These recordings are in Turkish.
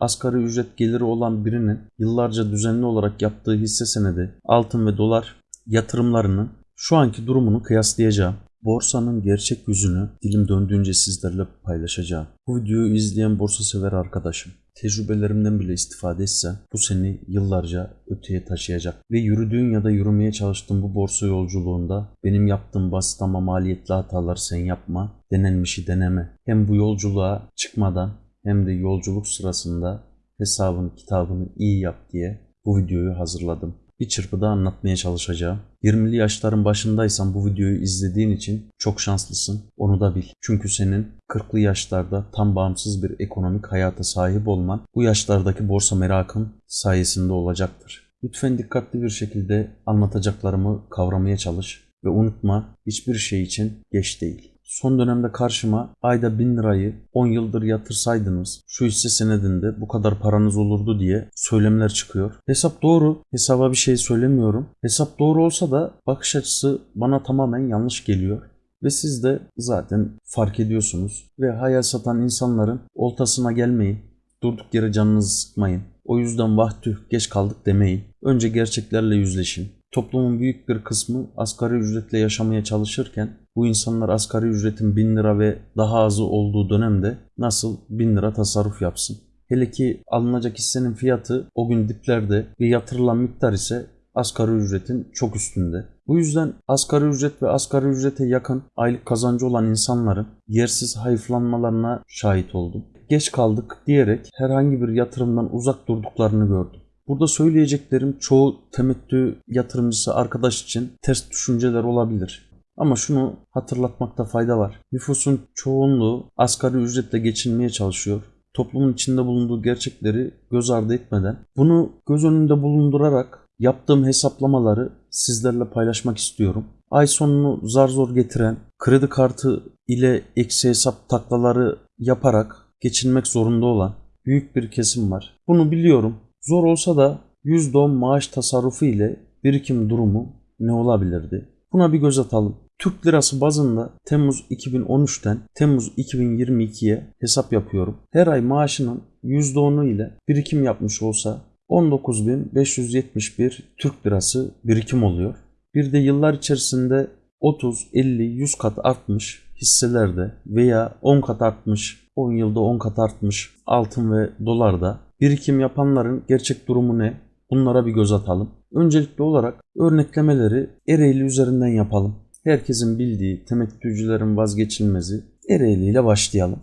asgari ücret geliri olan birinin yıllarca düzenli olarak yaptığı hisse senedi, altın ve dolar yatırımlarının şu anki durumunu kıyaslayacağım. Borsanın gerçek yüzünü dilim döndüğünce sizlerle paylaşacağım. Bu videoyu izleyen borsa sever arkadaşım. Tecrübelerimden bile istifade etsen bu seni yıllarca öteye taşıyacak. Ve yürüdüğün ya da yürümeye çalıştığın bu borsa yolculuğunda benim yaptığım basit ama maliyetli hataları sen yapma, denenmişi deneme. Hem bu yolculuğa çıkmadan hem de yolculuk sırasında hesabını kitabını iyi yap diye bu videoyu hazırladım bir çırpıda anlatmaya çalışacağım. 20'li yaşların başındaysan bu videoyu izlediğin için çok şanslısın. Onu da bil. Çünkü senin 40'lı yaşlarda tam bağımsız bir ekonomik hayata sahip olman bu yaşlardaki borsa merakın sayesinde olacaktır. Lütfen dikkatli bir şekilde anlatacaklarımı kavramaya çalış ve unutma hiçbir şey için geç değil. Son dönemde karşıma ayda 1000 lirayı 10 yıldır yatırsaydınız şu hisse senedinde bu kadar paranız olurdu diye söylemler çıkıyor. Hesap doğru. Hesaba bir şey söylemiyorum. Hesap doğru olsa da bakış açısı bana tamamen yanlış geliyor. Ve siz de zaten fark ediyorsunuz. Ve hayal satan insanların oltasına gelmeyin. Durduk yere canınızı sıkmayın. O yüzden vah tüh geç kaldık demeyin. Önce gerçeklerle yüzleşin. Toplumun büyük bir kısmı asgari ücretle yaşamaya çalışırken bu insanlar asgari ücretin 1000 lira ve daha azı olduğu dönemde nasıl 1000 lira tasarruf yapsın? Hele ki alınacak hissenin fiyatı o gün diplerde ve yatırılan miktar ise asgari ücretin çok üstünde. Bu yüzden asgari ücret ve asgari ücrete yakın aylık kazancı olan insanların yersiz hayıflanmalarına şahit oldum. Geç kaldık diyerek herhangi bir yatırımdan uzak durduklarını gördüm. Burada söyleyeceklerim çoğu temettü yatırımcısı arkadaş için ters düşünceler olabilir. Ama şunu hatırlatmakta fayda var. Nüfusun çoğunluğu asgari ücretle geçinmeye çalışıyor. Toplumun içinde bulunduğu gerçekleri göz ardı etmeden bunu göz önünde bulundurarak yaptığım hesaplamaları sizlerle paylaşmak istiyorum. Ay sonunu zar zor getiren, kredi kartı ile eksi hesap taklaları yaparak geçinmek zorunda olan büyük bir kesim var. Bunu biliyorum. Zor olsa da %10 maaş tasarrufu ile birikim durumu ne olabilirdi? Buna bir göz atalım. Türk lirası bazında Temmuz 2013'ten Temmuz 2022'ye hesap yapıyorum. Her ay maaşının %10'u ile birikim yapmış olsa 19.571 Türk lirası birikim oluyor. Bir de yıllar içerisinde 30, 50, 100 kat artmış hisselerde veya 10 kat artmış, 10 yılda 10 kat artmış altın ve dolarda birikim yapanların gerçek durumu ne? Bunlara bir göz atalım. Öncelikli olarak örneklemeleri Ereğli üzerinden yapalım. Herkesin bildiği temettücülerin vazgeçilmezi Ereğli ile başlayalım.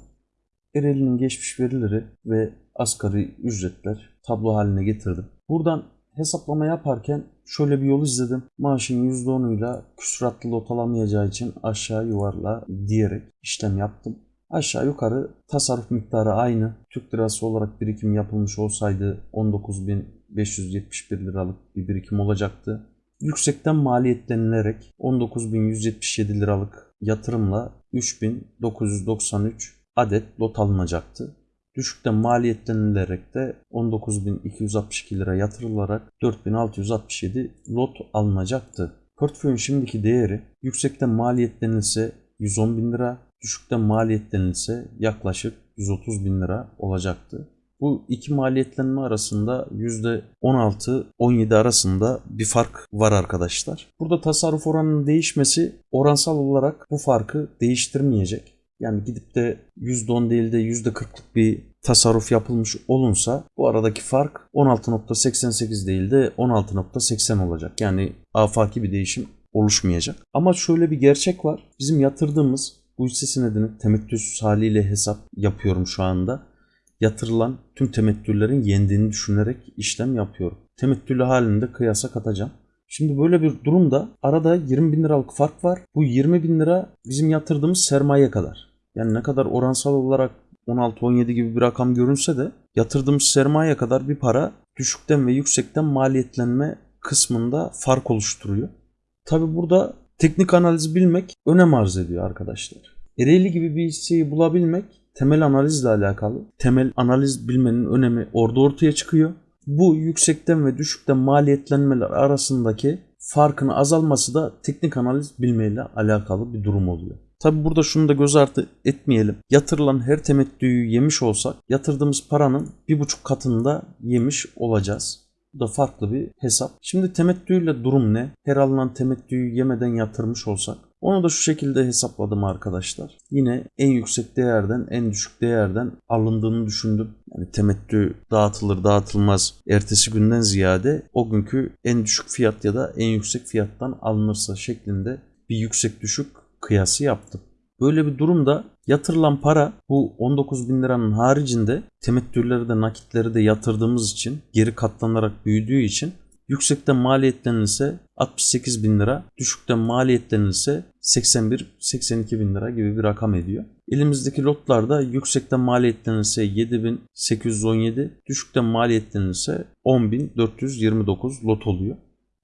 Ereğli'nin geçmiş verileri ve asgari ücretler tablo haline getirdim. Buradan hesaplama yaparken şöyle bir yol izledim. Maaşın %10'uyla küsuratlı lot için aşağı yuvarla diyerek işlem yaptım. Aşağı yukarı tasarruf miktarı aynı. Türk lirası olarak birikim yapılmış olsaydı 19.571 liralık bir birikim olacaktı. Yüksekten maliyetlenilerek 19.177 liralık yatırımla 3.993 adet lot alınacaktı. Düşükten maliyetlenilerek de 19.262 lira yatırılarak 4.667 lot alınacaktı. Portföyün şimdiki değeri yüksekten maliyetlenilse 110 bin lira, düşükten maliyetlenilse yaklaşık 130 bin lira olacaktı. Bu iki maliyetlenme arasında %16-17 arasında bir fark var arkadaşlar. Burada tasarruf oranının değişmesi oransal olarak bu farkı değiştirmeyecek. Yani gidip de %10 değil de %40'lık bir tasarruf yapılmış olunsa bu aradaki fark 16.88 değil de 16.80 olacak. Yani afaki bir değişim oluşmayacak. Ama şöyle bir gerçek var. Bizim yatırdığımız bu hisse senedini temettüsüz haliyle hesap yapıyorum şu anda. Yatırılan tüm temettülerin yendiğini düşünerek işlem yapıyorum. Temettülü halinde kıyasa katacağım. Şimdi böyle bir durumda arada 20 bin liralık fark var. Bu 20 bin lira bizim yatırdığımız sermaye kadar. Yani ne kadar oransal olarak 16-17 gibi bir rakam görünse de yatırdığımız sermaye kadar bir para düşükten ve yüksekten maliyetlenme kısmında fark oluşturuyor. Tabi burada teknik analiz bilmek önem arz ediyor arkadaşlar. Ereğli gibi bir hisseyi bulabilmek temel analizle alakalı. Temel analiz bilmenin önemi orada ortaya çıkıyor. Bu yüksekten ve düşükten maliyetlenmeler arasındaki farkın azalması da teknik analiz bilmeyle alakalı bir durum oluyor. Tabi burada şunu da göz ardı etmeyelim. Yatırılan her temettüyü yemiş olsak yatırdığımız paranın bir buçuk katını da yemiş olacağız. Bu da farklı bir hesap. Şimdi temettüyle durum ne? Her alınan temettüyü yemeden yatırmış olsak onu da şu şekilde hesapladım arkadaşlar. Yine en yüksek değerden en düşük değerden alındığını düşündüm. Yani temettü dağıtılır dağıtılmaz ertesi günden ziyade o günkü en düşük fiyat ya da en yüksek fiyattan alınırsa şeklinde bir yüksek düşük kıyası yaptım. Böyle bir durumda yatırılan para bu 19 bin liranın haricinde temettüleri de nakitleri de yatırdığımız için geri katlanarak büyüdüğü için yüksekten maliyetlenirse 68 bin lira, düşükten maliyetlenirse 81-82 bin lira gibi bir rakam ediyor. Elimizdeki lotlarda yüksekten maliyetlenirse 7817, düşükten maliyetlenirse 10429 lot oluyor.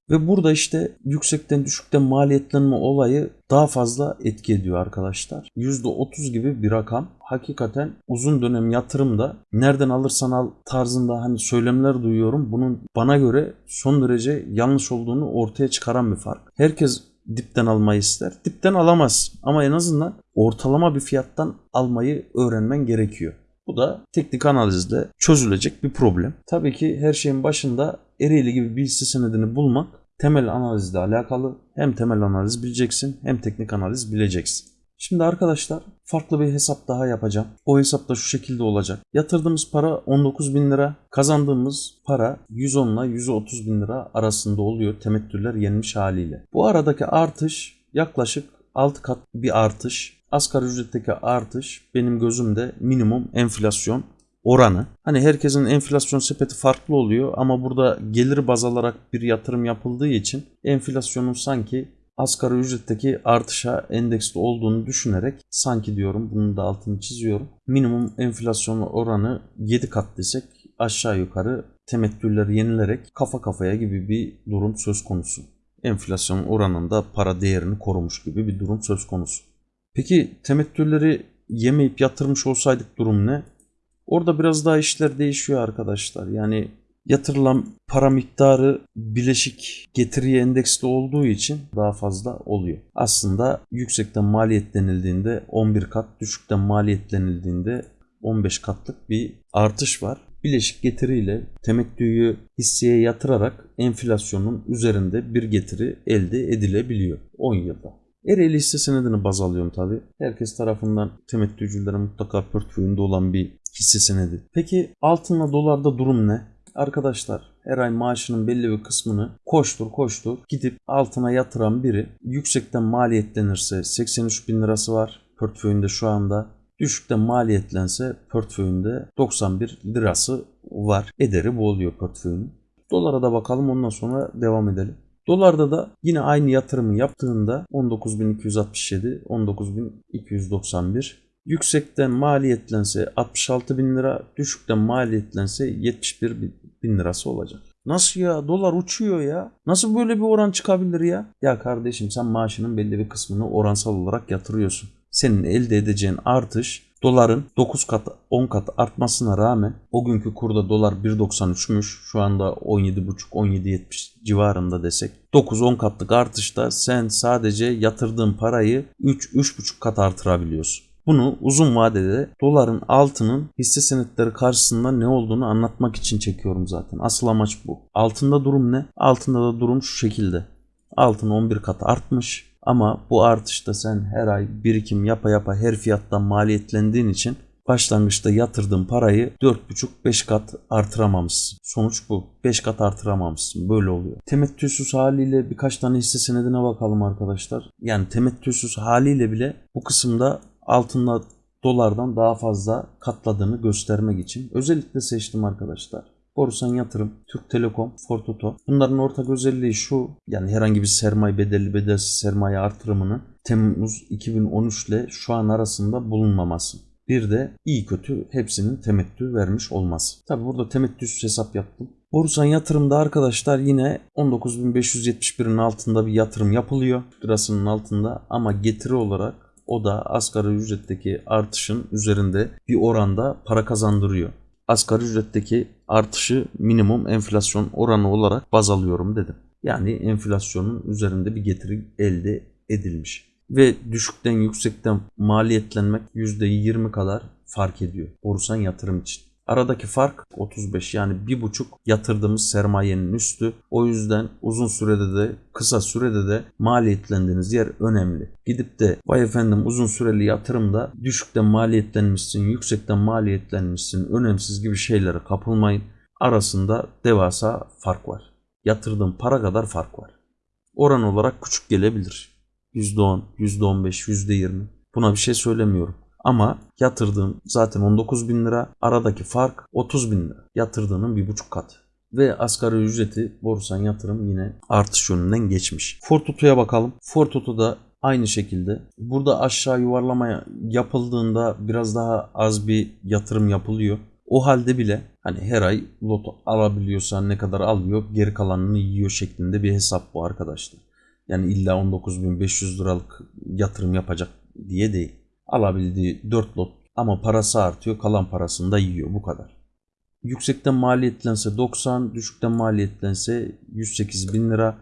Ve burada işte yüksekten düşükten maliyetlenme olayı daha fazla etki ediyor arkadaşlar. %30 gibi bir rakam. Hakikaten uzun dönem yatırımda nereden alırsan al tarzında hani söylemler duyuyorum. Bunun bana göre son derece yanlış olduğunu ortaya çıkaran bir fark. Herkes dipten almayı ister. Dipten alamaz ama en azından ortalama bir fiyattan almayı öğrenmen gerekiyor. Bu da teknik analizde çözülecek bir problem. Tabii ki her şeyin başında Ereğli gibi bir hisse senedini bulmak temel analizle alakalı. Hem temel analiz bileceksin hem teknik analiz bileceksin. Şimdi arkadaşlar farklı bir hesap daha yapacağım. O hesap da şu şekilde olacak. Yatırdığımız para 19 bin lira. Kazandığımız para 110 ile 130 bin lira arasında oluyor temettüller yenmiş haliyle. Bu aradaki artış yaklaşık 6 kat bir artış. Asgari ücretteki artış benim gözümde minimum enflasyon oranı. Hani herkesin enflasyon sepeti farklı oluyor ama burada gelir baz alarak bir yatırım yapıldığı için enflasyonun sanki asgari ücretteki artışa endeksli olduğunu düşünerek sanki diyorum bunun da altını çiziyorum. Minimum enflasyon oranı 7 kat desek aşağı yukarı temettüller yenilerek kafa kafaya gibi bir durum söz konusu. Enflasyon oranında para değerini korumuş gibi bir durum söz konusu. Peki temettüleri yemeyip yatırmış olsaydık durum ne? Orada biraz daha işler değişiyor arkadaşlar. Yani yatırılan para miktarı bileşik getiriye endeksli olduğu için daha fazla oluyor. Aslında yüksekten maliyetlenildiğinde 11 kat, düşükten maliyetlenildiğinde 15 katlık bir artış var. Bileşik getiriyle temettüyü hisseye yatırarak enflasyonun üzerinde bir getiri elde edilebiliyor 10 yılda. Ereğli hisse senedini baz alıyorum tabi. Herkes tarafından temettücülere mutlaka portföyünde olan bir hisse senedi. Peki altınla dolarda durum ne? Arkadaşlar her ay maaşının belli bir kısmını koştur koştur gidip altına yatıran biri yüksekten maliyetlenirse 83 bin lirası var portföyünde şu anda. Düşükten maliyetlense portföyünde 91 lirası var. Ederi bu oluyor portföyünün. Dolara da bakalım ondan sonra devam edelim. Dolarda da yine aynı yatırımı yaptığında 19.267, 19.291 Yüksekten maliyetlense 66 bin lira, düşükten maliyetlense 71 bin lirası olacak. Nasıl ya? Dolar uçuyor ya. Nasıl böyle bir oran çıkabilir ya? Ya kardeşim sen maaşının belli bir kısmını oransal olarak yatırıyorsun. Senin elde edeceğin artış doların 9 kat 10 kat artmasına rağmen o günkü kurda dolar 1.93'müş. Şu anda 17.5-17.70 civarında desek. 9-10 katlık artışta sen sadece yatırdığın parayı 3-3.5 kat artırabiliyorsun. Bunu uzun vadede doların altının hisse senetleri karşısında ne olduğunu anlatmak için çekiyorum zaten. Asıl amaç bu. Altında durum ne? Altında da durum şu şekilde. Altın 11 kat artmış ama bu artışta sen her ay birikim yapa yapa her fiyattan maliyetlendiğin için başlangıçta yatırdığın parayı 4,5-5 kat artıramamışsın. Sonuç bu. 5 kat artıramamışsın. Böyle oluyor. Temettüsüz haliyle birkaç tane hisse senedine bakalım arkadaşlar. Yani temettüsüz haliyle bile bu kısımda altında dolardan daha fazla katladığını göstermek için özellikle seçtim arkadaşlar. Borusan Yatırım, Türk Telekom, Fortoto. Bunların ortak özelliği şu. Yani herhangi bir sermaye bedelli bedelsiz sermaye artırımının Temmuz 2013 ile şu an arasında bulunmaması. Bir de iyi kötü hepsinin temettü vermiş olması. Tabi burada temettüsüz hesap yaptım. Borusan yatırımda arkadaşlar yine 19.571'in altında bir yatırım yapılıyor. Lirasının altında ama getiri olarak o da asgari ücretteki artışın üzerinde bir oranda para kazandırıyor. Asgari ücretteki artışı minimum enflasyon oranı olarak baz alıyorum dedim. Yani enflasyonun üzerinde bir getiri elde edilmiş. Ve düşükten yüksekten maliyetlenmek %20 kadar fark ediyor borsan yatırım için. Aradaki fark 35 yani bir buçuk yatırdığımız sermayenin üstü. O yüzden uzun sürede de kısa sürede de maliyetlendiğiniz yer önemli. Gidip de vay efendim uzun süreli yatırımda düşükten maliyetlenmişsin, yüksekten maliyetlenmişsin, önemsiz gibi şeylere kapılmayın. Arasında devasa fark var. Yatırdığın para kadar fark var. Oran olarak küçük gelebilir. %10, %15, %20. Buna bir şey söylemiyorum. Ama yatırdığın zaten 19 bin lira. Aradaki fark 30 bin lira. Yatırdığının bir buçuk katı. Ve asgari ücreti borsan yatırım yine artış yönünden geçmiş. Fortutu'ya bakalım. Fortutu da aynı şekilde. Burada aşağı yuvarlama yapıldığında biraz daha az bir yatırım yapılıyor. O halde bile hani her ay loto alabiliyorsa ne kadar alıyor geri kalanını yiyor şeklinde bir hesap bu arkadaşlar. Yani illa 19.500 liralık yatırım yapacak diye değil alabildiği 4 lot ama parası artıyor kalan parasını da yiyor bu kadar. Yüksekten maliyetlense 90, düşükten maliyetlense 108 bin lira.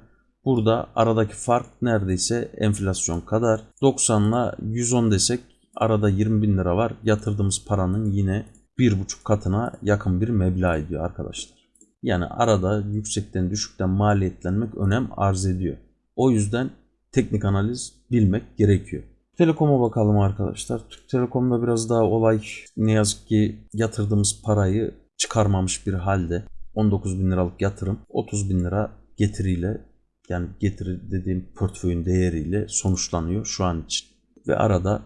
Burada aradaki fark neredeyse enflasyon kadar. 90 ile 110 desek arada 20 bin lira var. Yatırdığımız paranın yine bir buçuk katına yakın bir meblağ ediyor arkadaşlar. Yani arada yüksekten düşükten maliyetlenmek önem arz ediyor. O yüzden teknik analiz bilmek gerekiyor. Telekom'a bakalım arkadaşlar. Türk Telekom'da biraz daha olay ne yazık ki yatırdığımız parayı çıkarmamış bir halde. 19 bin liralık yatırım 30 bin lira getiriyle yani getiri dediğim portföyün değeriyle sonuçlanıyor şu an için. Ve arada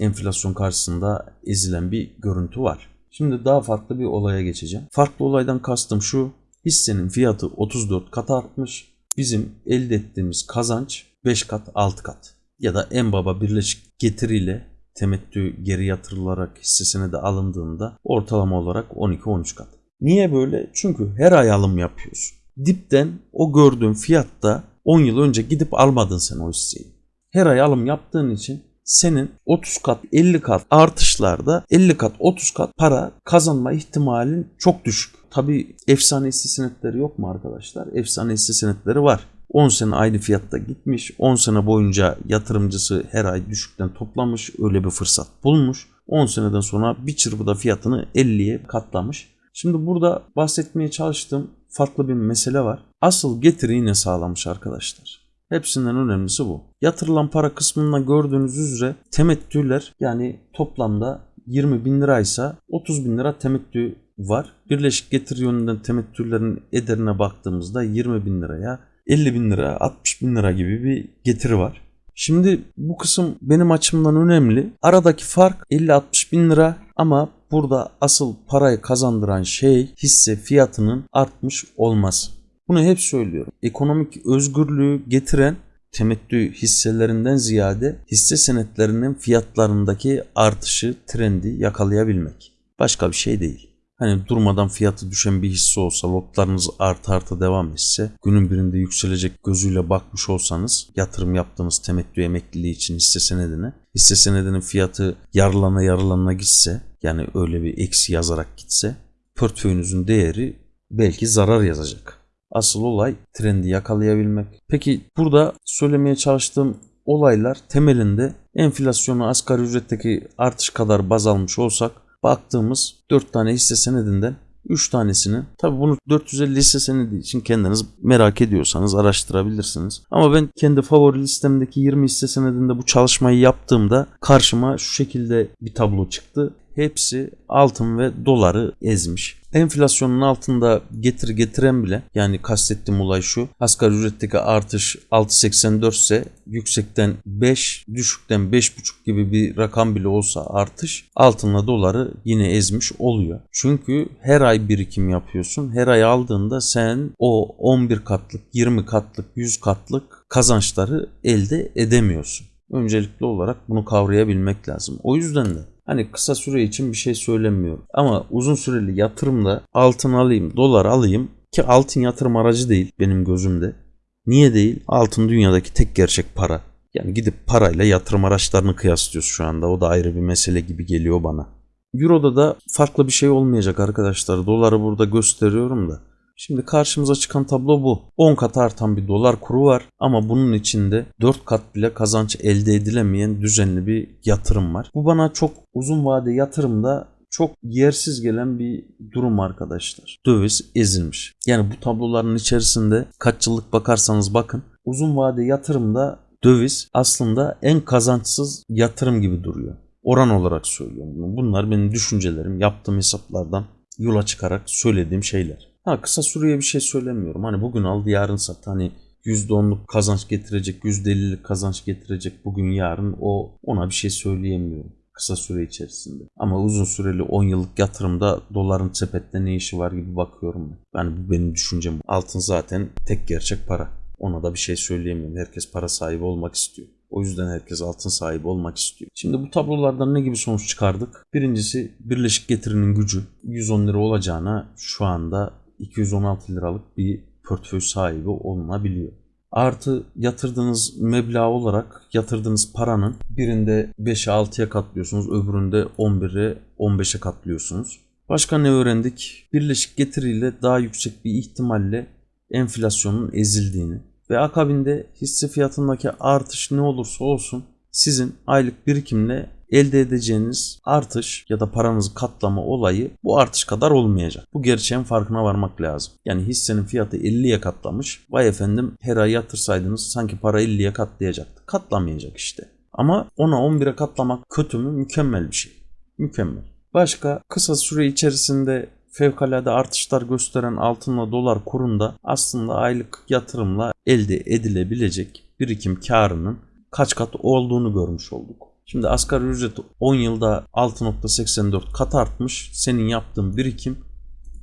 enflasyon karşısında ezilen bir görüntü var. Şimdi daha farklı bir olaya geçeceğim. Farklı olaydan kastım şu. Hissenin fiyatı 34 kat artmış. Bizim elde ettiğimiz kazanç 5 kat 6 kat ya da en baba birleşik getiriyle temettü geri yatırılarak hissesine de alındığında ortalama olarak 12-13 kat. Niye böyle? Çünkü her ay alım yapıyorsun. Dipten o gördüğün fiyatta 10 yıl önce gidip almadın sen o hisseyi. Her ay alım yaptığın için senin 30 kat 50 kat artışlarda 50 kat 30 kat para kazanma ihtimalin çok düşük. Tabi efsane hisse senetleri yok mu arkadaşlar? Efsane hisse senetleri var. 10 sene aynı fiyatta gitmiş. 10 sene boyunca yatırımcısı her ay düşükten toplamış. Öyle bir fırsat bulmuş. 10 seneden sonra bir çırpıda fiyatını 50'ye katlamış. Şimdi burada bahsetmeye çalıştığım farklı bir mesele var. Asıl getiri yine sağlamış arkadaşlar. Hepsinden önemlisi bu. Yatırılan para kısmında gördüğünüz üzere temettüler yani toplamda 20 bin liraysa 30 bin lira temettü var. Birleşik getiri yönünden temettülerin ederine baktığımızda 20 bin liraya 50 bin lira, 60 bin lira gibi bir getiri var. Şimdi bu kısım benim açımdan önemli. Aradaki fark 50-60 bin lira ama burada asıl parayı kazandıran şey hisse fiyatının artmış olması. Bunu hep söylüyorum. Ekonomik özgürlüğü getiren temettü hisselerinden ziyade hisse senetlerinin fiyatlarındaki artışı, trendi yakalayabilmek. Başka bir şey değil. Hani durmadan fiyatı düşen bir hisse olsa lotlarınız artı artı devam etse günün birinde yükselecek gözüyle bakmış olsanız yatırım yaptığınız temettü emekliliği için hisse senedine hisse senedinin fiyatı yarılana yarılana gitse yani öyle bir eksi yazarak gitse portföyünüzün değeri belki zarar yazacak. Asıl olay trendi yakalayabilmek. Peki burada söylemeye çalıştığım olaylar temelinde enflasyonu asgari ücretteki artış kadar baz almış olsak baktığımız 4 tane hisse senedinden 3 tanesini tabi bunu 450 hisse senedi için kendiniz merak ediyorsanız araştırabilirsiniz. Ama ben kendi favori listemdeki 20 hisse senedinde bu çalışmayı yaptığımda karşıma şu şekilde bir tablo çıktı. Hepsi altın ve doları ezmiş. Enflasyonun altında getir getiren bile yani kastettiğim olay şu. Asgari ücretteki artış 6.84 ise yüksekten 5, düşükten 5.5 gibi bir rakam bile olsa artış altınla doları yine ezmiş oluyor. Çünkü her ay birikim yapıyorsun. Her ay aldığında sen o 11 katlık, 20 katlık, 100 katlık kazançları elde edemiyorsun. Öncelikli olarak bunu kavrayabilmek lazım. O yüzden de Hani kısa süre için bir şey söylemiyorum. Ama uzun süreli yatırımda altın alayım, dolar alayım ki altın yatırım aracı değil benim gözümde. Niye değil? Altın dünyadaki tek gerçek para. Yani gidip parayla yatırım araçlarını kıyaslıyoruz şu anda. O da ayrı bir mesele gibi geliyor bana. Euro'da da farklı bir şey olmayacak arkadaşlar. Doları burada gösteriyorum da. Şimdi karşımıza çıkan tablo bu. 10 kat artan bir dolar kuru var ama bunun içinde 4 kat bile kazanç elde edilemeyen düzenli bir yatırım var. Bu bana çok uzun vade yatırımda çok yersiz gelen bir durum arkadaşlar. Döviz ezilmiş. Yani bu tabloların içerisinde kaç yıllık bakarsanız bakın uzun vade yatırımda döviz aslında en kazançsız yatırım gibi duruyor. Oran olarak söylüyorum bunu. Bunlar benim düşüncelerim, yaptığım hesaplardan yola çıkarak söylediğim şeyler. Ha kısa süreye bir şey söylemiyorum. Hani bugün aldı yarın sat. Hani %10'luk kazanç getirecek, %50'lik kazanç getirecek bugün yarın o ona bir şey söyleyemiyorum kısa süre içerisinde. Ama uzun süreli 10 yıllık yatırımda doların sepette ne işi var gibi bakıyorum ben. Yani bu benim düşüncem. Altın zaten tek gerçek para. Ona da bir şey söyleyemiyorum. Herkes para sahibi olmak istiyor. O yüzden herkes altın sahibi olmak istiyor. Şimdi bu tablolardan ne gibi sonuç çıkardık? Birincisi Birleşik Getiri'nin gücü 110 lira olacağına şu anda 216 liralık bir portföy sahibi olunabiliyor. Artı yatırdığınız meblağ olarak yatırdığınız paranın birinde 5'e 6'ya katlıyorsunuz, öbüründe 11'e 15'e katlıyorsunuz. Başka ne öğrendik? Birleşik getiriyle daha yüksek bir ihtimalle enflasyonun ezildiğini ve akabinde hisse fiyatındaki artış ne olursa olsun sizin aylık birikimle elde edeceğiniz artış ya da paranızı katlama olayı bu artış kadar olmayacak. Bu gerçeğin farkına varmak lazım. Yani hissenin fiyatı 50'ye katlamış. Vay efendim her ay yatırsaydınız sanki para 50'ye katlayacaktı. Katlamayacak işte. Ama ona 11'e katlamak kötü mü? Mükemmel bir şey. Mükemmel. Başka kısa süre içerisinde fevkalade artışlar gösteren altınla dolar kurunda aslında aylık yatırımla elde edilebilecek birikim karının kaç kat olduğunu görmüş olduk. Şimdi asgari ücret 10 yılda 6.84 kat artmış. Senin yaptığın birikim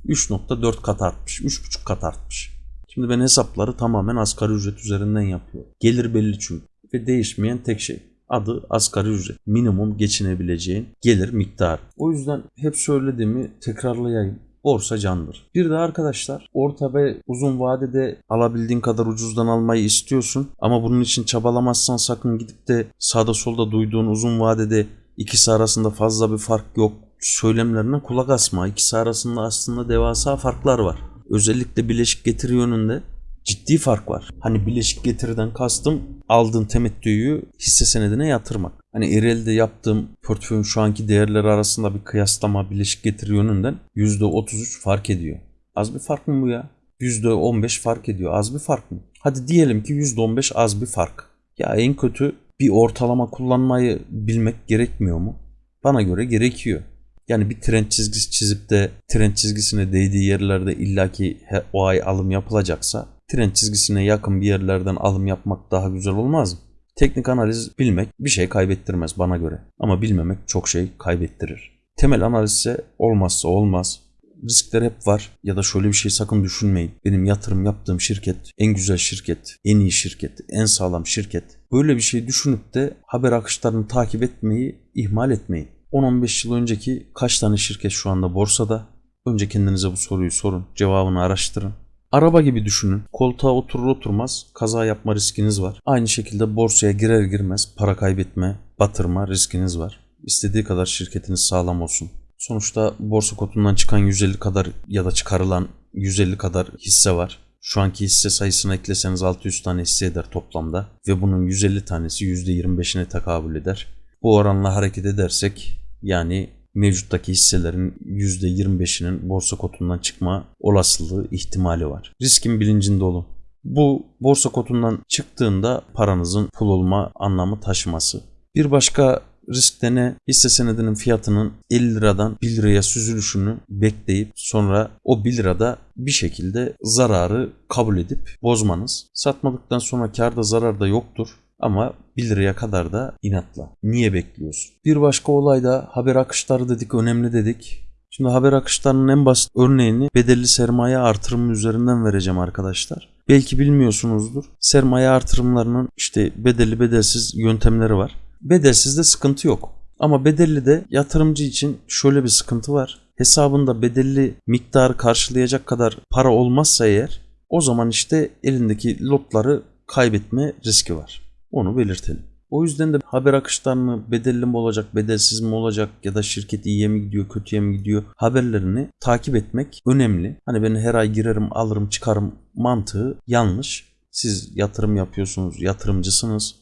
3.4 kat artmış. 3.5 kat artmış. Şimdi ben hesapları tamamen asgari ücret üzerinden yapıyorum. Gelir belli çünkü. Ve değişmeyen tek şey. Adı asgari ücret. Minimum geçinebileceğin gelir miktarı. O yüzden hep söylediğimi tekrarlayayım borsa candır. Bir de arkadaşlar orta ve uzun vadede alabildiğin kadar ucuzdan almayı istiyorsun ama bunun için çabalamazsan sakın gidip de sağda solda duyduğun uzun vadede ikisi arasında fazla bir fark yok söylemlerine kulak asma. İkisi arasında aslında devasa farklar var. Özellikle bileşik getiri yönünde ciddi fark var. Hani bileşik getiriden kastım aldığın temettüyü hisse senedine yatırmak. Hani Ereğli'de yaptığım portföyün şu anki değerleri arasında bir kıyaslama bileşik getiri yönünden %33 fark ediyor. Az bir fark mı bu ya? %15 fark ediyor. Az bir fark mı? Hadi diyelim ki %15 az bir fark. Ya en kötü bir ortalama kullanmayı bilmek gerekmiyor mu? Bana göre gerekiyor. Yani bir trend çizgisi çizip de trend çizgisine değdiği yerlerde illaki o ay alım yapılacaksa trend çizgisine yakın bir yerlerden alım yapmak daha güzel olmaz mı? Teknik analiz bilmek bir şey kaybettirmez bana göre. Ama bilmemek çok şey kaybettirir. Temel analiz ise olmazsa olmaz. Riskler hep var ya da şöyle bir şey sakın düşünmeyin. Benim yatırım yaptığım şirket en güzel şirket, en iyi şirket, en sağlam şirket. Böyle bir şey düşünüp de haber akışlarını takip etmeyi ihmal etmeyin. 10-15 yıl önceki kaç tane şirket şu anda borsada? Önce kendinize bu soruyu sorun, cevabını araştırın. Araba gibi düşünün. Koltuğa oturur oturmaz kaza yapma riskiniz var. Aynı şekilde borsaya girer girmez para kaybetme, batırma riskiniz var. İstediği kadar şirketiniz sağlam olsun. Sonuçta borsa kotundan çıkan 150 kadar ya da çıkarılan 150 kadar hisse var. Şu anki hisse sayısını ekleseniz 600 tane hisse eder toplamda ve bunun 150 tanesi %25'ine tekabül eder. Bu oranla hareket edersek yani mevcuttaki hisselerin %25'inin borsa kotundan çıkma olasılığı ihtimali var. Riskin bilincinde olun. Bu borsa kotundan çıktığında paranızın pul olma anlamı taşıması. Bir başka riskte ne? Hisse senedinin fiyatının 50 liradan 1 liraya süzülüşünü bekleyip sonra o 1 lirada bir şekilde zararı kabul edip bozmanız. Satmadıktan sonra karda zarar da yoktur. Ama 1 liraya kadar da inatla. Niye bekliyorsun? Bir başka olay da haber akışları dedik önemli dedik. Şimdi haber akışlarının en basit örneğini bedelli sermaye artırımı üzerinden vereceğim arkadaşlar. Belki bilmiyorsunuzdur. Sermaye artırımlarının işte bedelli bedelsiz yöntemleri var. Bedelsizde sıkıntı yok. Ama bedelli de yatırımcı için şöyle bir sıkıntı var. Hesabında bedelli miktarı karşılayacak kadar para olmazsa eğer o zaman işte elindeki lotları kaybetme riski var. Onu belirtelim. O yüzden de haber akışlarını bedelli mi olacak, bedelsiz mi olacak ya da şirket iyiye mi gidiyor, kötüye mi gidiyor haberlerini takip etmek önemli. Hani ben her ay girerim, alırım, çıkarım mantığı yanlış. Siz yatırım yapıyorsunuz, yatırımcısınız.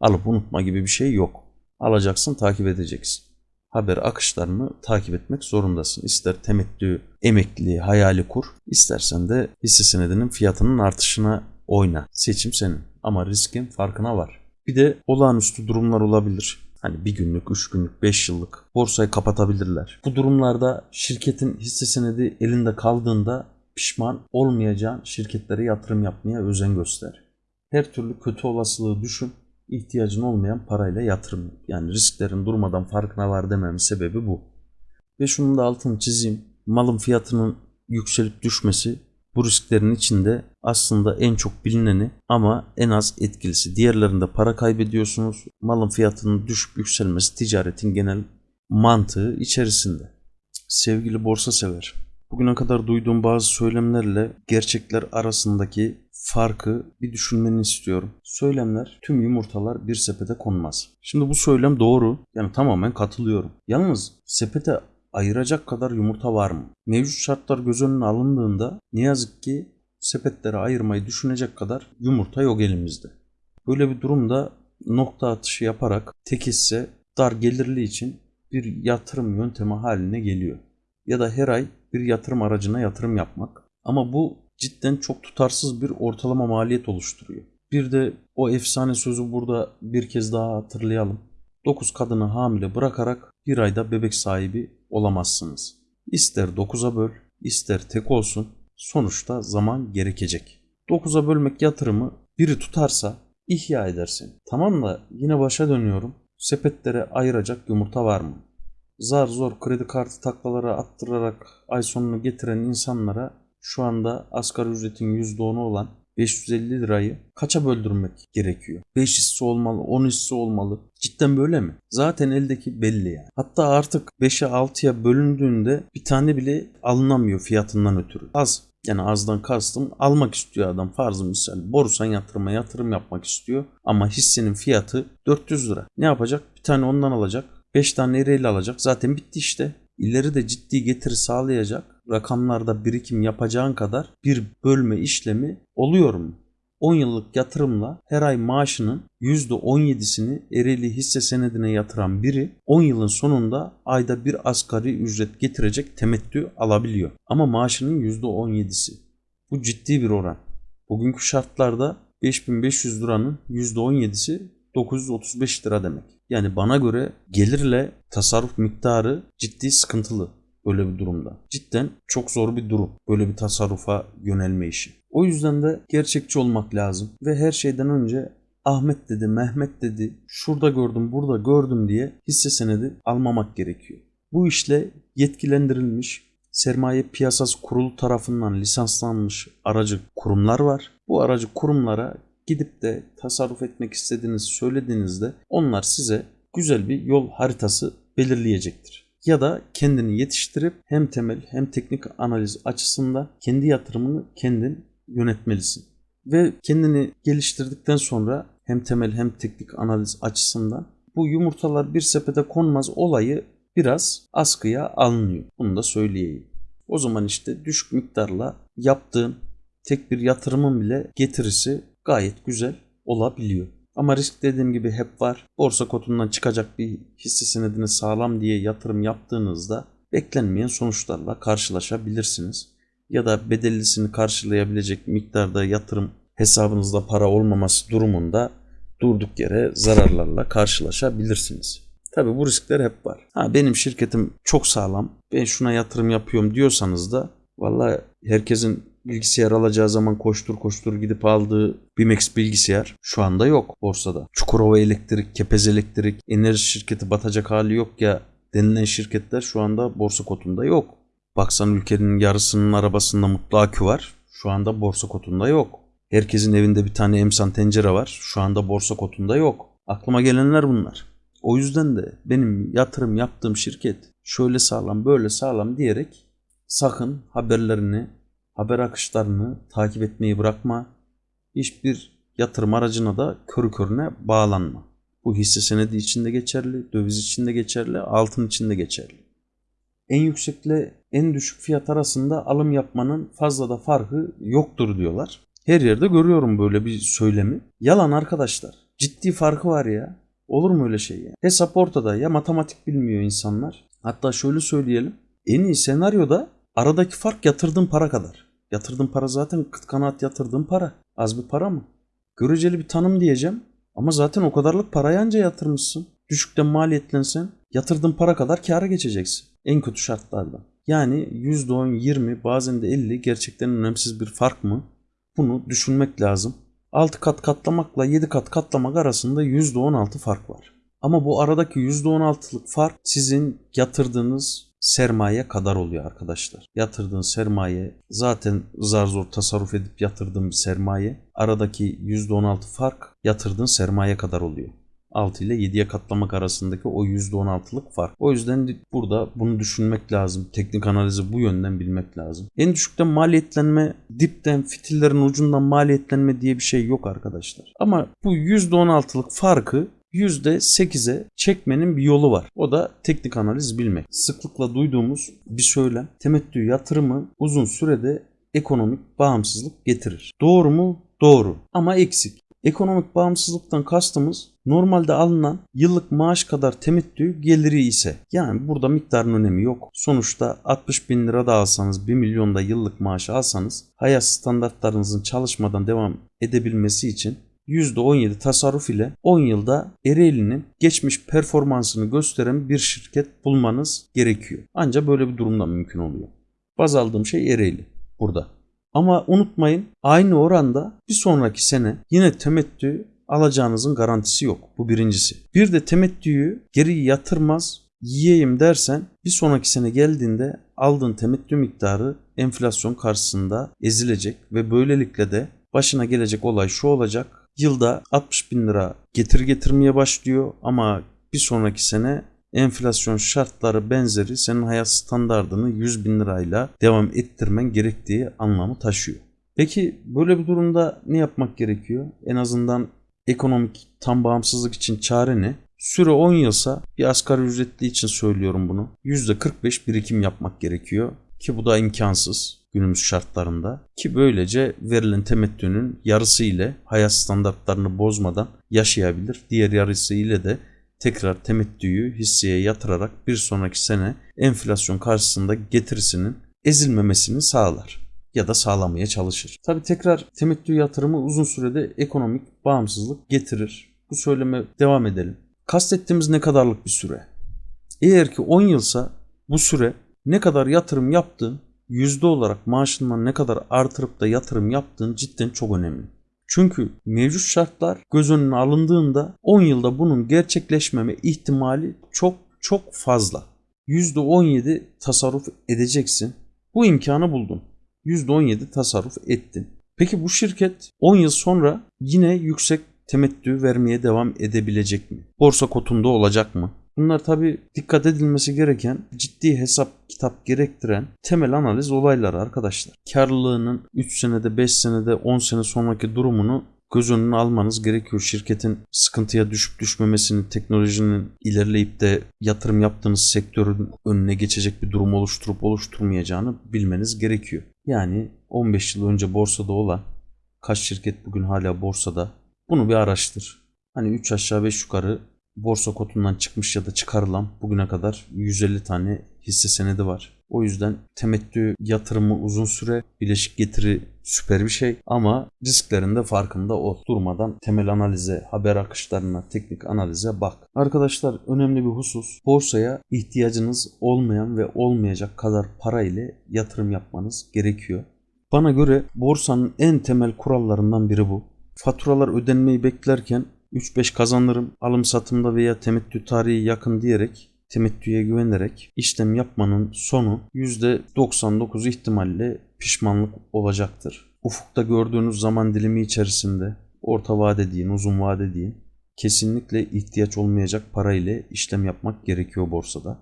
Alıp unutma gibi bir şey yok. Alacaksın, takip edeceksin. Haber akışlarını takip etmek zorundasın. İster temettü, emekli, hayali kur, istersen de hisse senedinin fiyatının artışına oyna. Seçim senin ama riskin farkına var. Bir de olağanüstü durumlar olabilir. Hani bir günlük, üç günlük, beş yıllık borsayı kapatabilirler. Bu durumlarda şirketin hisse senedi elinde kaldığında pişman olmayacağın şirketlere yatırım yapmaya özen göster. Her türlü kötü olasılığı düşün. ihtiyacın olmayan parayla yatırım yap. Yani risklerin durmadan farkına var dememin sebebi bu. Ve şunun da altını çizeyim. Malın fiyatının yükselip düşmesi bu risklerin içinde aslında en çok bilineni ama en az etkilisi. Diğerlerinde para kaybediyorsunuz. Malın fiyatının düşüp yükselmesi ticaretin genel mantığı içerisinde. Sevgili borsa sever. Bugüne kadar duyduğum bazı söylemlerle gerçekler arasındaki farkı bir düşünmeni istiyorum. Söylemler tüm yumurtalar bir sepete konmaz. Şimdi bu söylem doğru. Yani tamamen katılıyorum. Yalnız sepete ayıracak kadar yumurta var mı? Mevcut şartlar göz önüne alındığında ne yazık ki sepetlere ayırmayı düşünecek kadar yumurta yok elimizde. Böyle bir durumda nokta atışı yaparak tek hisse dar gelirli için bir yatırım yöntemi haline geliyor. Ya da her ay bir yatırım aracına yatırım yapmak. Ama bu cidden çok tutarsız bir ortalama maliyet oluşturuyor. Bir de o efsane sözü burada bir kez daha hatırlayalım. 9 kadını hamile bırakarak bir ayda bebek sahibi olamazsınız. İster 9'a böl, ister tek olsun. Sonuçta zaman gerekecek. 9'a bölmek yatırımı biri tutarsa ihya edersin. Tamam da yine başa dönüyorum. Sepetlere ayıracak yumurta var mı? Zar zor kredi kartı taklalara attırarak ay sonunu getiren insanlara şu anda asgari ücretin %10'u olan 550 lirayı kaça böldürmek gerekiyor? 5 hisse olmalı, 10 hisse olmalı. Cidden böyle mi? Zaten eldeki belli yani. Hatta artık 5'e 6'ya bölündüğünde bir tane bile alınamıyor fiyatından ötürü. Az. Yani azdan kastım almak istiyor adam farzı misal. Borusan yatırıma yatırım yapmak istiyor. Ama hissenin fiyatı 400 lira. Ne yapacak? Bir tane ondan alacak. 5 tane ereğiyle alacak. Zaten bitti işte. İleri de ciddi getiri sağlayacak rakamlarda birikim yapacağın kadar bir bölme işlemi oluyor mu? 10 yıllık yatırımla her ay maaşının %17'sini ereli hisse senedine yatıran biri 10 yılın sonunda ayda bir asgari ücret getirecek temettü alabiliyor. Ama maaşının %17'si. Bu ciddi bir oran. Bugünkü şartlarda 5500 liranın %17'si 935 lira demek. Yani bana göre gelirle tasarruf miktarı ciddi sıkıntılı böyle bir durumda. Cidden çok zor bir durum böyle bir tasarrufa yönelme işi. O yüzden de gerçekçi olmak lazım ve her şeyden önce Ahmet dedi, Mehmet dedi, şurada gördüm, burada gördüm diye hisse senedi almamak gerekiyor. Bu işle yetkilendirilmiş sermaye piyasası kurulu tarafından lisanslanmış aracı kurumlar var. Bu aracı kurumlara gidip de tasarruf etmek istediğinizi söylediğinizde onlar size güzel bir yol haritası belirleyecektir. Ya da kendini yetiştirip hem temel hem teknik analiz açısından kendi yatırımını kendin yönetmelisin. Ve kendini geliştirdikten sonra hem temel hem teknik analiz açısından bu yumurtalar bir sepete konmaz olayı biraz askıya alınıyor. Bunu da söyleyeyim. O zaman işte düşük miktarla yaptığın tek bir yatırımın bile getirisi gayet güzel olabiliyor. Ama risk dediğim gibi hep var. Borsa kotundan çıkacak bir hisse senedini sağlam diye yatırım yaptığınızda beklenmeyen sonuçlarla karşılaşabilirsiniz. Ya da bedellisini karşılayabilecek miktarda yatırım hesabınızda para olmaması durumunda durduk yere zararlarla karşılaşabilirsiniz. Tabi bu riskler hep var. Ha benim şirketim çok sağlam. Ben şuna yatırım yapıyorum diyorsanız da vallahi herkesin bilgisayar alacağı zaman koştur koştur gidip aldığı Bimex bilgisayar şu anda yok borsada. Çukurova Elektrik, Kepez Elektrik, enerji şirketi batacak hali yok ya denilen şirketler şu anda borsa kotunda yok. Baksan ülkenin yarısının arabasında mutlu akü var. Şu anda borsa kotunda yok. Herkesin evinde bir tane emsan tencere var. Şu anda borsa kotunda yok. Aklıma gelenler bunlar. O yüzden de benim yatırım yaptığım şirket şöyle sağlam böyle sağlam diyerek sakın haberlerini haber akışlarını takip etmeyi bırakma. Hiçbir yatırım aracına da körü körüne bağlanma. Bu hisse senedi içinde geçerli, döviz içinde geçerli, altın içinde geçerli. En yüksekle en düşük fiyat arasında alım yapmanın fazla da farkı yoktur diyorlar. Her yerde görüyorum böyle bir söylemi. Yalan arkadaşlar. Ciddi farkı var ya. Olur mu öyle şey ya? Hesap ortada ya matematik bilmiyor insanlar. Hatta şöyle söyleyelim. En iyi senaryoda aradaki fark yatırdığın para kadar. Yatırdığın para zaten kıt kanaat yatırdığın para. Az bir para mı? Göreceli bir tanım diyeceğim. Ama zaten o kadarlık parayı anca yatırmışsın. Düşükten maliyetlensen yatırdığın para kadar kâra geçeceksin. En kötü şartlarda. Yani %10, 20 bazen de 50 gerçekten önemsiz bir fark mı? Bunu düşünmek lazım. 6 kat katlamakla 7 kat katlamak arasında %16 fark var. Ama bu aradaki %16'lık fark sizin yatırdığınız sermaye kadar oluyor arkadaşlar. Yatırdığın sermaye zaten zar zor tasarruf edip yatırdığın sermaye. Aradaki %16 fark yatırdığın sermaye kadar oluyor. 6 ile 7'ye katlamak arasındaki o %16'lık fark. O yüzden burada bunu düşünmek lazım. Teknik analizi bu yönden bilmek lazım. En düşükten maliyetlenme, dipten, fitillerin ucundan maliyetlenme diye bir şey yok arkadaşlar. Ama bu %16'lık farkı %8'e çekmenin bir yolu var. O da teknik analiz bilmek. Sıklıkla duyduğumuz bir söylem. Temettü yatırımı uzun sürede ekonomik bağımsızlık getirir. Doğru mu? Doğru. Ama eksik. Ekonomik bağımsızlıktan kastımız normalde alınan yıllık maaş kadar temettü geliri ise yani burada miktarın önemi yok. Sonuçta 60 bin lira da alsanız 1 milyonda yıllık maaş alsanız hayat standartlarınızın çalışmadan devam edebilmesi için %17 tasarruf ile 10 yılda Ereğli'nin geçmiş performansını gösteren bir şirket bulmanız gerekiyor. Ancak böyle bir durumda mümkün oluyor. Baz aldığım şey Ereğli burada. Ama unutmayın aynı oranda bir sonraki sene yine temettü alacağınızın garantisi yok. Bu birincisi. Bir de temettüyü geri yatırmaz yiyeyim dersen bir sonraki sene geldiğinde aldığın temettü miktarı enflasyon karşısında ezilecek ve böylelikle de başına gelecek olay şu olacak. Yılda 60 bin lira getir getirmeye başlıyor ama bir sonraki sene enflasyon şartları benzeri senin hayat standardını 100 bin lirayla devam ettirmen gerektiği anlamı taşıyor. Peki böyle bir durumda ne yapmak gerekiyor? En azından ekonomik tam bağımsızlık için çare ne? Süre 10 yılsa bir asgari ücretli için söylüyorum bunu. %45 birikim yapmak gerekiyor ki bu da imkansız günümüz şartlarında ki böylece verilen temettünün yarısı ile hayat standartlarını bozmadan yaşayabilir. Diğer yarısı ile de tekrar temettüyü hisseye yatırarak bir sonraki sene enflasyon karşısında getirisinin ezilmemesini sağlar ya da sağlamaya çalışır. Tabi tekrar temettü yatırımı uzun sürede ekonomik bağımsızlık getirir. Bu söyleme devam edelim. Kastettiğimiz ne kadarlık bir süre? Eğer ki 10 yılsa bu süre ne kadar yatırım yaptığın, yüzde olarak maaşından ne kadar artırıp da yatırım yaptığın cidden çok önemli. Çünkü mevcut şartlar göz önüne alındığında 10 yılda bunun gerçekleşmeme ihtimali çok çok fazla. %17 tasarruf edeceksin. Bu imkanı buldun. %17 tasarruf ettin. Peki bu şirket 10 yıl sonra yine yüksek temettü vermeye devam edebilecek mi? Borsa kotunda olacak mı? Bunlar tabi dikkat edilmesi gereken ciddi hesap kitap gerektiren temel analiz olayları arkadaşlar. Karlılığının 3 senede 5 senede 10 sene sonraki durumunu göz önüne almanız gerekiyor. Şirketin sıkıntıya düşüp düşmemesini, teknolojinin ilerleyip de yatırım yaptığınız sektörün önüne geçecek bir durum oluşturup oluşturmayacağını bilmeniz gerekiyor. Yani 15 yıl önce borsada olan kaç şirket bugün hala borsada bunu bir araştır. Hani 3 aşağı 5 yukarı borsa kotundan çıkmış ya da çıkarılan bugüne kadar 150 tane hisse senedi var. O yüzden temettü yatırımı uzun süre, bileşik getiri süper bir şey ama risklerin de farkında ol. Durmadan temel analize, haber akışlarına, teknik analize bak. Arkadaşlar önemli bir husus. Borsaya ihtiyacınız olmayan ve olmayacak kadar para ile yatırım yapmanız gerekiyor. Bana göre borsanın en temel kurallarından biri bu. Faturalar ödenmeyi beklerken 3-5 kazanırım alım satımda veya temettü tarihi yakın diyerek temettüye güvenerek işlem yapmanın sonu %99 ihtimalle pişmanlık olacaktır. Ufukta gördüğünüz zaman dilimi içerisinde orta vade deyin, uzun vade deyin kesinlikle ihtiyaç olmayacak para ile işlem yapmak gerekiyor borsada.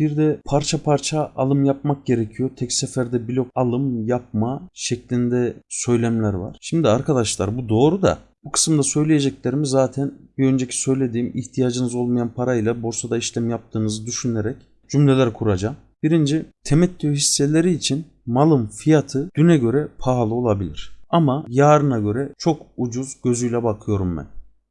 Bir de parça parça alım yapmak gerekiyor. Tek seferde blok alım yapma şeklinde söylemler var. Şimdi arkadaşlar bu doğru da bu kısımda söyleyeceklerimi zaten bir önceki söylediğim ihtiyacınız olmayan parayla borsada işlem yaptığınızı düşünerek cümleler kuracağım. Birinci, temettü hisseleri için malın fiyatı düne göre pahalı olabilir. Ama yarına göre çok ucuz gözüyle bakıyorum ben.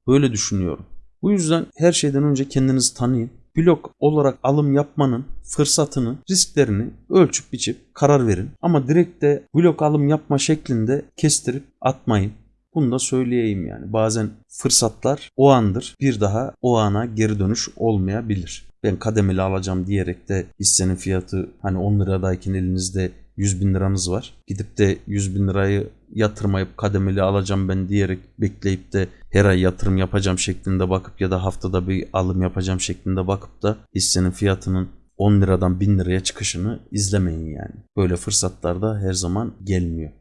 Böyle düşünüyorum. Bu yüzden her şeyden önce kendinizi tanıyın. Blok olarak alım yapmanın fırsatını, risklerini ölçüp biçip karar verin. Ama direkt de blok alım yapma şeklinde kestirip atmayın. Bunu da söyleyeyim yani. Bazen fırsatlar o andır. Bir daha o ana geri dönüş olmayabilir. Ben kademeli alacağım diyerek de hissenin fiyatı hani 10 liradayken elinizde 100 bin liranız var. Gidip de 100 bin lirayı yatırmayıp kademeli alacağım ben diyerek bekleyip de her ay yatırım yapacağım şeklinde bakıp ya da haftada bir alım yapacağım şeklinde bakıp da hissenin fiyatının 10 liradan 1000 liraya çıkışını izlemeyin yani. Böyle fırsatlar da her zaman gelmiyor.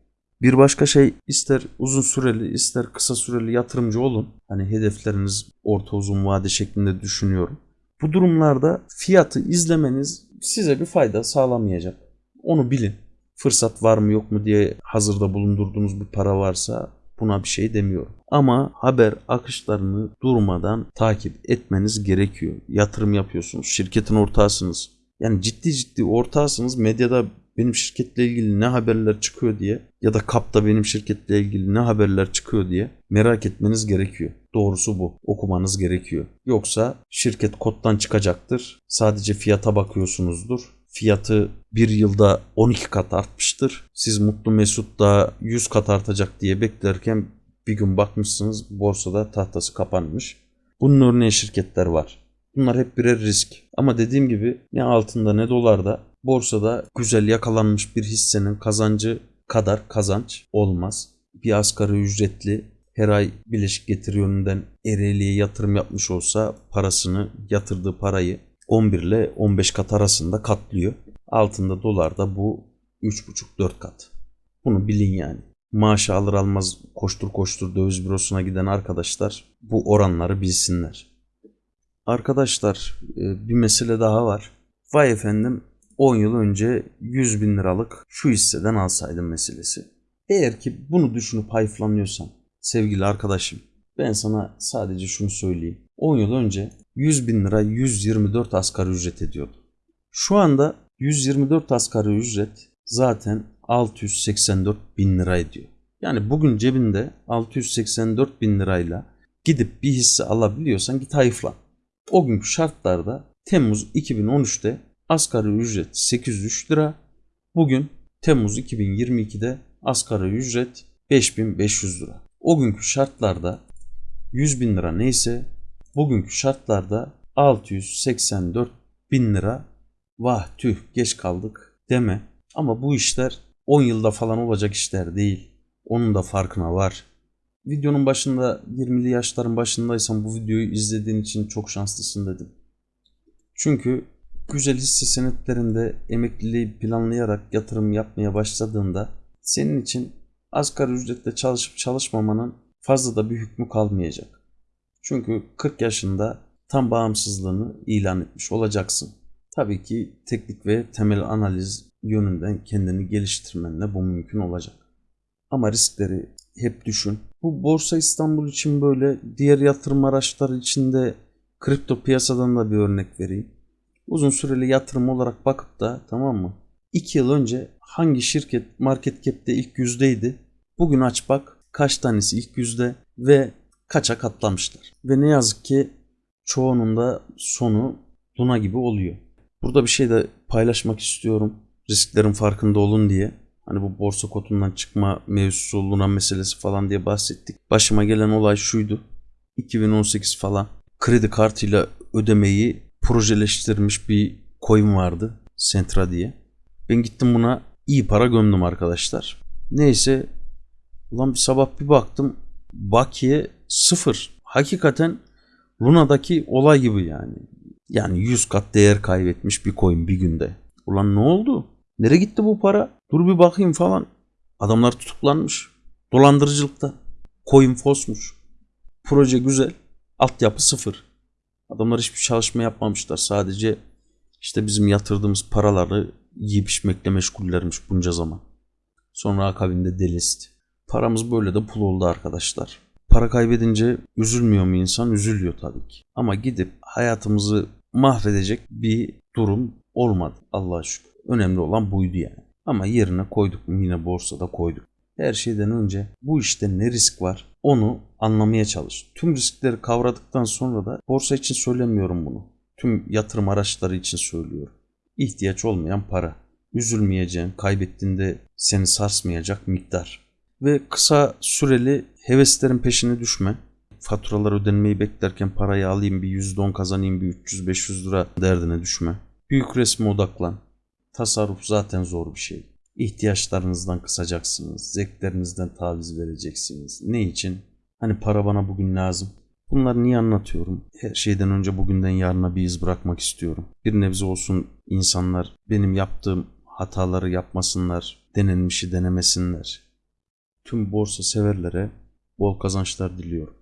Bir başka şey ister uzun süreli ister kısa süreli yatırımcı olun. Hani hedefleriniz orta uzun vade şeklinde düşünüyorum. Bu durumlarda fiyatı izlemeniz size bir fayda sağlamayacak. Onu bilin. Fırsat var mı yok mu diye hazırda bulundurduğunuz bir para varsa buna bir şey demiyorum. Ama haber akışlarını durmadan takip etmeniz gerekiyor. Yatırım yapıyorsunuz, şirketin ortağısınız. Yani ciddi ciddi ortağısınız. Medyada benim şirketle ilgili ne haberler çıkıyor diye ya da kapta benim şirketle ilgili ne haberler çıkıyor diye merak etmeniz gerekiyor. Doğrusu bu. Okumanız gerekiyor. Yoksa şirket koddan çıkacaktır. Sadece fiyata bakıyorsunuzdur. Fiyatı bir yılda 12 kat artmıştır. Siz mutlu mesut da 100 kat artacak diye beklerken bir gün bakmışsınız borsada tahtası kapanmış. Bunun örneği şirketler var. Bunlar hep birer risk. Ama dediğim gibi ne altında ne dolarda borsada güzel yakalanmış bir hissenin kazancı kadar kazanç olmaz. Bir asgari ücretli her ay bileşik getiri yönünden Ereğli'ye yatırım yapmış olsa parasını yatırdığı parayı 11 ile 15 kat arasında katlıyor. Altında dolarda bu 3,5-4 kat. Bunu bilin yani. Maaşı alır almaz koştur koştur döviz bürosuna giden arkadaşlar bu oranları bilsinler. Arkadaşlar e, bir mesele daha var. Vay efendim 10 yıl önce 100 bin liralık şu hisseden alsaydım meselesi. Eğer ki bunu düşünüp hayıflanıyorsan sevgili arkadaşım ben sana sadece şunu söyleyeyim. 10 yıl önce 100 bin lira 124 asgari ücret ediyordu. Şu anda 124 asgari ücret zaten 684 bin lira ediyor. Yani bugün cebinde 684 bin lirayla gidip bir hisse alabiliyorsan git hayıflan. O günkü şartlarda Temmuz 2013'te asgari ücret 803 lira. Bugün Temmuz 2022'de asgari ücret 5500 lira. O günkü şartlarda 100 bin lira neyse bugünkü şartlarda 684 bin lira vah tüh geç kaldık deme. Ama bu işler 10 yılda falan olacak işler değil. Onun da farkına var. Videonun başında 20'li yaşların başındaysan bu videoyu izlediğin için çok şanslısın dedim. Çünkü güzel hisse senetlerinde emekliliği planlayarak yatırım yapmaya başladığında senin için asgari ücretle çalışıp çalışmamanın fazla da bir hükmü kalmayacak. Çünkü 40 yaşında tam bağımsızlığını ilan etmiş olacaksın. Tabii ki teknik ve temel analiz yönünden kendini geliştirmenle bu mümkün olacak. Ama riskleri hep düşün. Bu Borsa İstanbul için böyle diğer yatırım araçları için de kripto piyasadan da bir örnek vereyim. Uzun süreli yatırım olarak bakıp da tamam mı? 2 yıl önce hangi şirket market cap'te ilk yüzdeydi? Bugün aç bak kaç tanesi ilk yüzde ve kaça katlamışlar. Ve ne yazık ki çoğunun da sonu Luna gibi oluyor. Burada bir şey de paylaşmak istiyorum. Risklerin farkında olun diye. Hani bu borsa kotundan çıkma mevzusu Luna meselesi falan diye bahsettik. Başıma gelen olay şuydu. 2018 falan kredi kartıyla ödemeyi projeleştirmiş bir coin vardı. Sentra diye. Ben gittim buna iyi para gömdüm arkadaşlar. Neyse ulan bir sabah bir baktım bakiye sıfır. Hakikaten Luna'daki olay gibi yani. Yani 100 kat değer kaybetmiş bir coin bir günde. Ulan ne oldu? Nereye gitti bu para? Dur bir bakayım falan. Adamlar tutuklanmış. Dolandırıcılıkta. Coin fosmuş. Proje güzel. Altyapı sıfır. Adamlar hiçbir çalışma yapmamışlar. Sadece İşte bizim yatırdığımız paraları yiyip içmekle meşgullermiş bunca zaman. Sonra akabinde delist. Paramız böyle de pul oldu arkadaşlar. Para kaybedince üzülmüyor mu insan? Üzülüyor tabii ki. Ama gidip hayatımızı mahvedecek bir durum olmadı Allah'a şükür. Önemli olan buydu yani. Ama yerine koyduk mu yine borsada koyduk. Her şeyden önce bu işte ne risk var onu anlamaya çalış. Tüm riskleri kavradıktan sonra da borsa için söylemiyorum bunu. Tüm yatırım araçları için söylüyorum. İhtiyaç olmayan para. Üzülmeyeceğin, kaybettiğinde seni sarsmayacak miktar. Ve kısa süreli heveslerin peşine düşme. Faturalar ödenmeyi beklerken parayı alayım bir %10 kazanayım bir 300-500 lira derdine düşme. Büyük resme odaklan. Tasarruf zaten zor bir şey. İhtiyaçlarınızdan kısacaksınız. Zevklerinizden taviz vereceksiniz. Ne için? Hani para bana bugün lazım. Bunları niye anlatıyorum? Her şeyden önce bugünden yarına bir iz bırakmak istiyorum. Bir nebze olsun insanlar benim yaptığım hataları yapmasınlar, denenmişi denemesinler. Tüm borsa severlere bol kazançlar diliyorum.